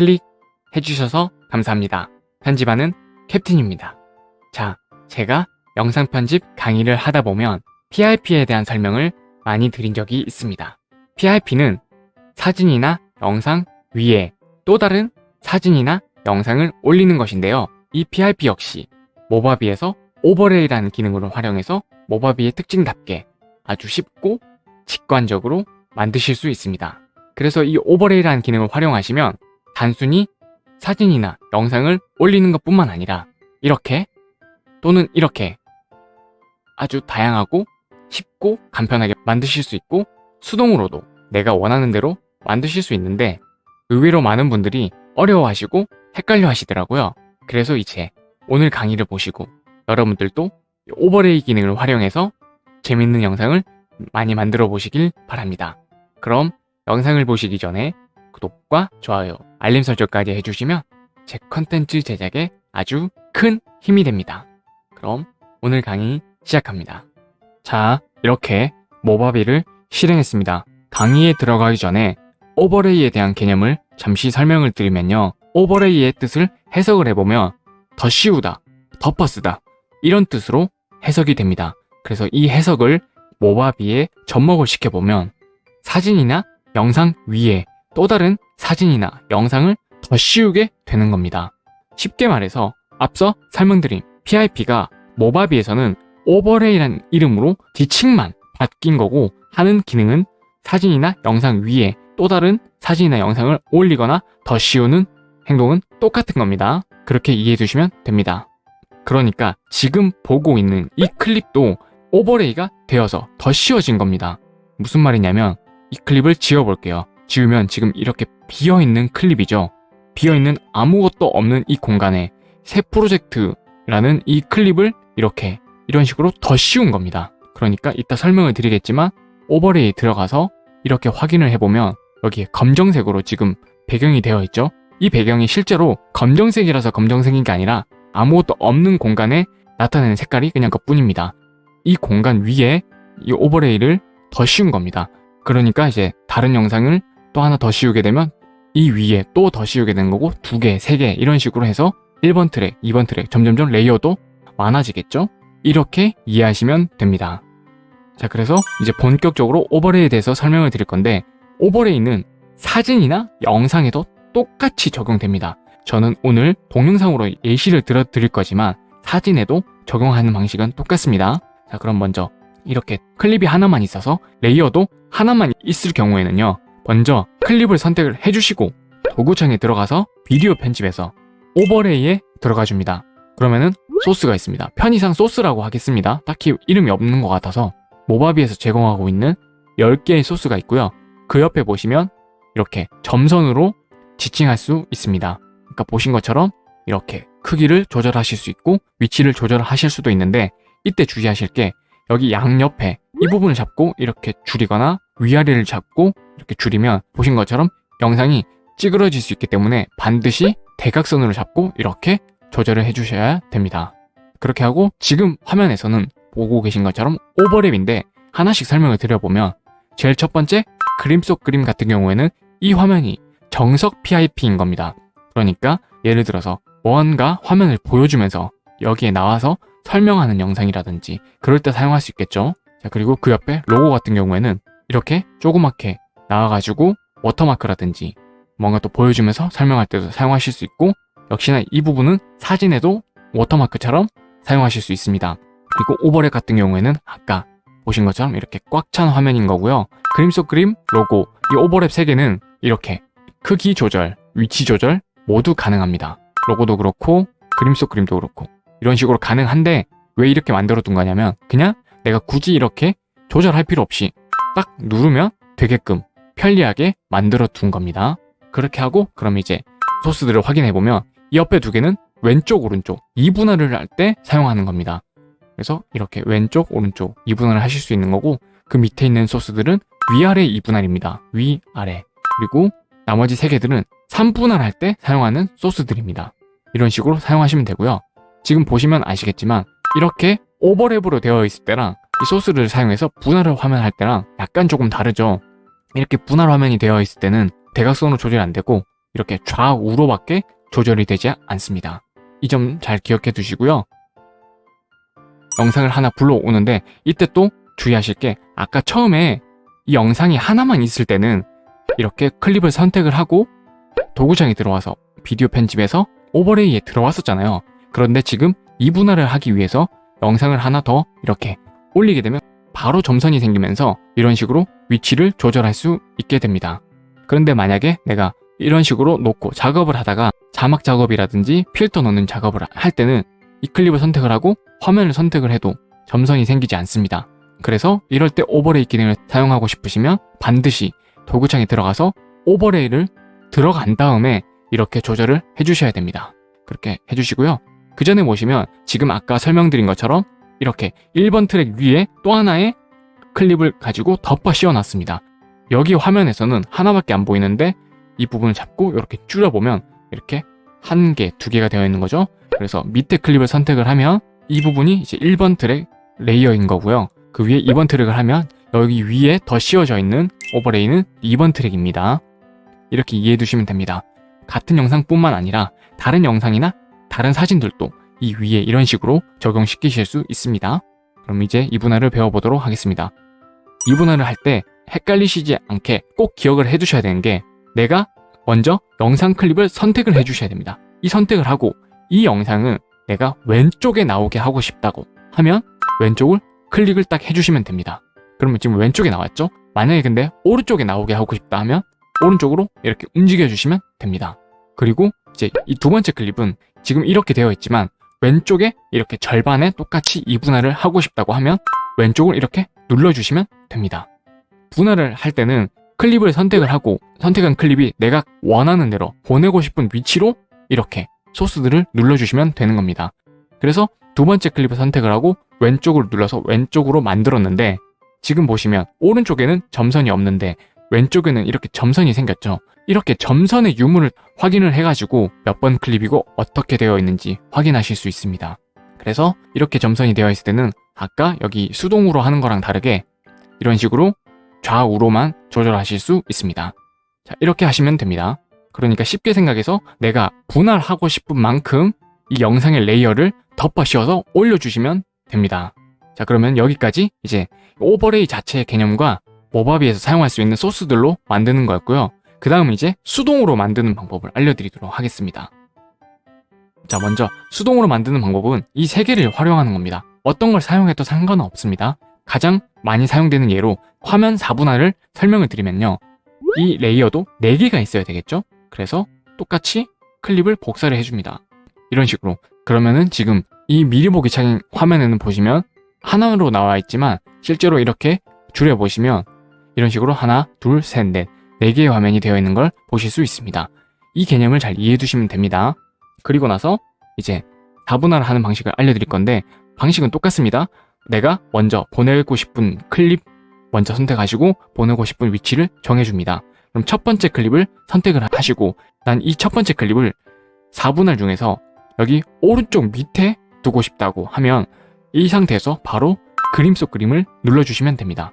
클릭해주셔서 감사합니다. 편집하는 캡틴입니다. 자, 제가 영상 편집 강의를 하다 보면 PRP에 대한 설명을 많이 드린 적이 있습니다. PRP는 사진이나 영상 위에 또 다른 사진이나 영상을 올리는 것인데요. 이 PRP 역시 모바비에서 오버레이라는 기능을 활용해서 모바비의 특징답게 아주 쉽고 직관적으로 만드실 수 있습니다. 그래서 이 오버레이라는 기능을 활용하시면 단순히 사진이나 영상을 올리는 것 뿐만 아니라 이렇게 또는 이렇게 아주 다양하고 쉽고 간편하게 만드실 수 있고 수동으로도 내가 원하는 대로 만드실 수 있는데 의외로 많은 분들이 어려워하시고 헷갈려 하시더라고요. 그래서 이제 오늘 강의를 보시고 여러분들도 오버레이 기능을 활용해서 재밌는 영상을 많이 만들어 보시길 바랍니다. 그럼 영상을 보시기 전에 구독과 좋아요, 알림 설정까지 해주시면 제 컨텐츠 제작에 아주 큰 힘이 됩니다. 그럼 오늘 강의 시작합니다. 자, 이렇게 모바비를 실행했습니다. 강의에 들어가기 전에 오버레이에 대한 개념을 잠시 설명을 드리면요. 오버레이의 뜻을 해석을 해보면 더 씌우다, 덮어 쓰다 이런 뜻으로 해석이 됩니다. 그래서 이 해석을 모바비에 접목을 시켜보면 사진이나 영상 위에 또 다른 사진이나 영상을 더 씌우게 되는 겁니다. 쉽게 말해서 앞서 설명드린 PIP가 모바비에서는 오버레이라는 이름으로 뒤층만 바뀐 거고 하는 기능은 사진이나 영상 위에 또 다른 사진이나 영상을 올리거나 더 씌우는 행동은 똑같은 겁니다. 그렇게 이해해 주시면 됩니다. 그러니까 지금 보고 있는 이 클립도 overlay가 되어서 덧씌워진 겁니다. 무슨 말이냐면 이 클립을 지워볼게요. 지우면 지금 이렇게 비어있는 클립이죠. 비어있는 아무것도 없는 이 공간에 새 프로젝트라는 이 클립을 이렇게 이런 식으로 덧씌운 겁니다. 그러니까 이따 설명을 드리겠지만 overlay 들어가서 이렇게 확인을 해보면 여기에 검정색으로 지금 배경이 되어 있죠. 이 배경이 실제로 검정색이라서 검정색인 게 아니라 아무것도 없는 공간에 나타내는 색깔이 그냥 그뿐입니다. 이 공간 위에 이 overlay를 덧씌운 겁니다. 그러니까 이제 다른 영상을 또 하나 덧씌우게 되면 이 위에 또 덧씌우게 되는 거고 두 개, 세 개 이런 식으로 해서 1번 트랙, 2번 트랙 점점점 layer도 많아지겠죠? 이렇게 이해하시면 됩니다. 자 그래서 이제 본격적으로 overlay에 대해서 설명을 드릴 건데 overlay는 사진이나 영상에도 똑같이 적용됩니다. 저는 오늘 동영상으로 예시를 들어 드릴 거지만 사진에도 적용하는 방식은 똑같습니다. 자 그럼 먼저 이렇게 클립이 하나만 있어서 layer도 하나만 있을 경우에는요 먼저 클립을 선택을 해주시고 도구창에 들어가서 비디오 편집에서 overlay에 들어가 줍니다. 그러면은 소스가 있습니다. 편의상 소스라고 하겠습니다. 딱히 이름이 없는 것 같아서 모바비에서 제공하고 있는 10개의 소스가 있고요. 그 옆에 보시면 이렇게 점선으로 지칭할 수 있습니다. 그러니까 보신 것처럼 이렇게 크기를 조절하실 수 있고 위치를 조절하실 수도 있는데 이때 주의하실 게 여기 양옆에 이 부분을 잡고 이렇게 줄이거나 위아래를 잡고 이렇게 줄이면 보신 것처럼 영상이 찌그러질 수 있기 때문에 반드시 대각선으로 잡고 이렇게 조절을 해주셔야 됩니다. 그렇게 하고 지금 화면에서는 보고 계신 것처럼 오버랩인데 하나씩 설명을 드려보면 제일 첫 번째 그림 속 그림 같은 경우에는 이 화면이 정석 PIP인 겁니다. 그러니까 예를 들어서 뭔가 화면을 보여주면서 여기에 나와서 설명하는 영상이라든지 그럴 때 사용할 수 있겠죠. 자 그리고 그 옆에 로고 같은 경우에는 이렇게 조그맣게 나와가지고 watermark라든지 뭔가 또 보여주면서 설명할 때도 사용하실 수 있고 역시나 이 부분은 사진에도 watermark처럼 사용하실 수 있습니다. 그리고 오버랩 같은 경우에는 아까 보신 것처럼 이렇게 꽉 찬 화면인 거고요. 그림 속 그림, 로고, 이 오버랩 3개는 이렇게 크기 조절, 위치 조절 모두 가능합니다. 로고도 그렇고 그림 속 그림도 그렇고 이런 식으로 가능한데 왜 이렇게 만들어 둔 거냐면 그냥 내가 굳이 이렇게 조절할 필요 없이 딱 누르면 되게끔 편리하게 만들어 둔 겁니다. 그렇게 하고 그럼 이제 소스들을 확인해 보면 이 옆에 두 개는 왼쪽 오른쪽 이분할을 할 때 사용하는 겁니다. 그래서 이렇게 왼쪽 오른쪽 이분할을 하실 수 있는 거고 그 밑에 있는 소스들은 위아래 이분할입니다. 위아래 그리고 나머지 세 개들은 3분할 할 때 사용하는 소스들입니다. 이런 식으로 사용하시면 되고요. 지금 보시면 아시겠지만 이렇게 오버랩으로 되어 있을 때랑 이 소스를 사용해서 분할을 화면 할 때랑 약간 조금 다르죠. 이렇게 분할 화면이 되어 있을 때는 대각선으로 조절이 안 되고 이렇게 좌우로밖에 조절이 되지 않습니다. 이 점 잘 기억해 두시고요. 영상을 하나 불러오는데 이때 또 주의하실 게 아까 처음에 이 영상이 하나만 있을 때는 이렇게 클립을 선택을 하고 도구창에 들어와서 비디오 편집에서 오버레이에 들어왔었잖아요. 그런데 지금 이 분할을 하기 위해서 영상을 하나 더 이렇게 올리게 되면 바로 점선이 생기면서 이런 식으로 위치를 조절할 수 있게 됩니다. 그런데 만약에 내가 이런 식으로 놓고 작업을 하다가 자막 작업이라든지 필터 넣는 작업을 할 때는 이 클립을 선택을 하고 화면을 선택을 해도 점선이 생기지 않습니다. 그래서 이럴 때 오버레이 기능을 사용하고 싶으시면 반드시 도구창에 들어가서 오버레이를 들어간 다음에 이렇게 조절을 해주셔야 됩니다. 그렇게 해주시고요. 그 전에 보시면 지금 아까 설명드린 것처럼 이렇게 1번 트랙 위에 또 하나의 클립을 가지고 덮어 씌워놨습니다. 여기 화면에서는 하나밖에 안 보이는데 이 부분을 잡고 이렇게 줄여보면 이렇게 한 개, 두 개가 되어 있는 거죠. 그래서 밑에 클립을 선택을 하면 이 부분이 이제 1번 트랙 layer인 거고요. 그 위에 2번 트랙을 하면 여기 위에 더 씌워져 있는 overlay는 2번 트랙입니다. 이렇게 이해해 두시면 됩니다. 같은 영상뿐만 아니라 다른 영상이나 다른 사진들도 이 위에 이런 식으로 적용시키실 수 있습니다. 그럼 이제 이분할을 배워보도록 하겠습니다. 이분할을 할 때 헷갈리시지 않게 꼭 기억을 해두셔야 되는 게 내가 먼저 영상 클립을 선택을 해주셔야 됩니다. 이 선택을 하고 이 영상은 내가 왼쪽에 나오게 하고 싶다고 하면 왼쪽을 클릭을 딱 해주시면 됩니다. 그러면 지금 왼쪽에 나왔죠? 만약에 근데 오른쪽에 나오게 하고 싶다 하면 오른쪽으로 이렇게 움직여 주시면 됩니다. 그리고 이제 이 두 번째 클립은 지금 이렇게 되어 있지만 왼쪽에 이렇게 절반에 똑같이 이분할을 하고 싶다고 하면 왼쪽을 이렇게 눌러주시면 됩니다. 분할을 할 때는 클립을 선택을 하고 선택한 클립이 내가 원하는 대로 보내고 싶은 위치로 이렇게 소스들을 눌러주시면 되는 겁니다. 그래서 두 번째 클립을 선택을 하고 왼쪽을 눌러서 왼쪽으로 만들었는데 지금 보시면 오른쪽에는 점선이 없는데 왼쪽에는 이렇게 점선이 생겼죠. 이렇게 점선의 유무를 확인을 해가지고 몇 번 클립이고 어떻게 되어 있는지 확인하실 수 있습니다. 그래서 이렇게 점선이 되어 있을 때는 아까 여기 수동으로 하는 거랑 다르게 이런 식으로 좌우로만 조절하실 수 있습니다. 자, 이렇게 하시면 됩니다. 그러니까 쉽게 생각해서 내가 분할하고 싶은 만큼 이 영상의 layer를 덮어 씌워서 올려주시면 됩니다. 자 그러면 여기까지 이제 overlay 자체의 개념과 Movavi에서 사용할 수 있는 소스들로 만드는 거였고요. 그 다음은 이제 수동으로 만드는 방법을 알려드리도록 하겠습니다. 자 먼저 수동으로 만드는 방법은 이 세 개를 활용하는 겁니다. 어떤 걸 사용해도 상관은 없습니다. 가장 많이 사용되는 예로 화면 4분할을 설명을 드리면요. 이 layer도 4개가 있어야 되겠죠? 그래서 똑같이 클립을 복사를 해줍니다. 이런 식으로 그러면은 지금 이 미리 보기 창 화면에는 보시면 하나로 나와 있지만 실제로 이렇게 줄여보시면 이런 식으로 하나, 둘, 셋, 넷, 네 개의 화면이 되어 있는 걸 보실 수 있습니다. 이 개념을 잘 이해해 두시면 됩니다. 그리고 나서 이제 4분할 하는 방식을 알려드릴 건데 방식은 똑같습니다. 내가 먼저 보내고 싶은 클립 먼저 선택하시고 보내고 싶은 위치를 정해줍니다. 그럼 첫 번째 클립을 선택을 하시고 난 이 첫 번째 클립을 4분할 중에서 여기 오른쪽 밑에 두고 싶다고 하면 이 상태에서 바로 그림 속 그림을 눌러주시면 됩니다.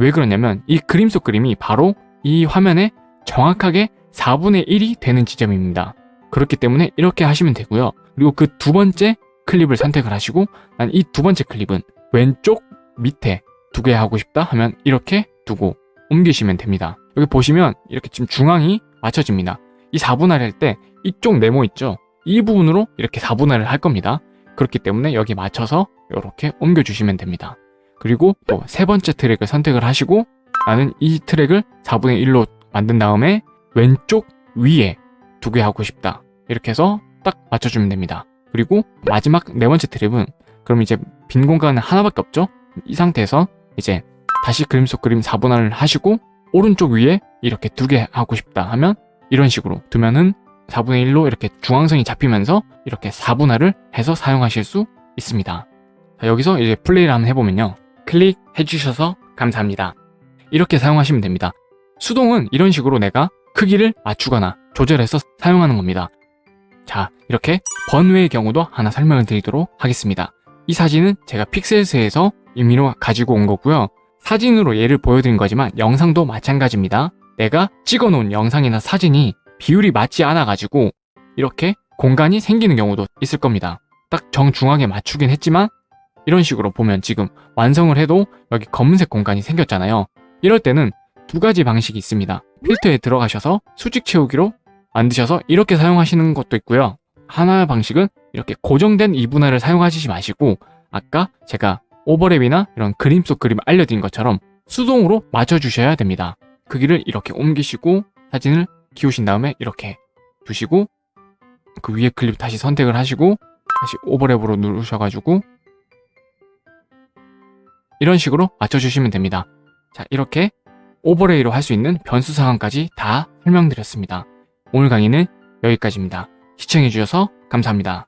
왜 그러냐면 이 그림 속 그림이 바로 이 화면에 정확하게 4분의 1이 되는 지점입니다. 그렇기 때문에 이렇게 하시면 되고요. 그리고 그 두 번째 클립을 선택을 하시고 난 이 두 번째 클립은 왼쪽 밑에 두 개 하고 싶다 하면 이렇게 두고 옮기시면 됩니다. 여기 보시면 이렇게 지금 중앙이 맞춰집니다. 이 4분할 할 때 이쪽 네모 있죠? 이 부분으로 이렇게 4분할을 할 겁니다. 그렇기 때문에 여기 맞춰서 이렇게 옮겨주시면 됩니다. 그리고 또 세 번째 트랙을 선택을 하시고 나는 이 트랙을 4분의 1로 만든 다음에 왼쪽 위에 두 개 하고 싶다. 이렇게 해서 딱 맞춰주면 됩니다. 그리고 마지막 네 번째 트랙은 그럼 이제 빈 공간은 하나밖에 없죠? 이 상태에서 이제 다시 그림 속 그림 4분할을 하시고 오른쪽 위에 이렇게 두 개 하고 싶다 하면 이런 식으로 두면은 4분의 1로 이렇게 중앙선이 잡히면서 이렇게 4분할을 해서 사용하실 수 있습니다. 자, 여기서 이제 플레이를 한번 해보면요. 클릭해 주셔서 감사합니다. 이렇게 사용하시면 됩니다. 수동은 이런 식으로 내가 크기를 맞추거나 조절해서 사용하는 겁니다. 자, 이렇게 번외의 경우도 하나 설명을 드리도록 하겠습니다. 이 사진은 제가 픽셀스에서 임의로 가지고 온 거고요. 사진으로 예를 보여드린 거지만 영상도 마찬가지입니다. 내가 찍어놓은 영상이나 사진이 비율이 맞지 않아가지고 이렇게 공간이 생기는 경우도 있을 겁니다. 딱 정중앙에 맞추긴 했지만 이런 식으로 보면 지금 완성을 해도 여기 검은색 공간이 생겼잖아요. 이럴 때는 두 가지 방식이 있습니다. 필터에 들어가셔서 수직 채우기로 만드셔서 이렇게 사용하시는 것도 있고요. 하나의 방식은 이렇게 고정된 이분할을 사용하시지 마시고 아까 제가 오버랩이나 이런 그림 속 그림을 알려드린 것처럼 수동으로 맞춰주셔야 됩니다. 크기를 이렇게 옮기시고 사진을 키우신 다음에 이렇게 두시고 그 위에 클립 다시 선택을 하시고 다시 오버랩으로 누르셔가지고 이런 식으로 맞춰주시면 됩니다. 자 이렇게 오버레이로 할 수 있는 변수 상황까지 다 설명드렸습니다. 오늘 강의는 여기까지입니다. 시청해주셔서 감사합니다.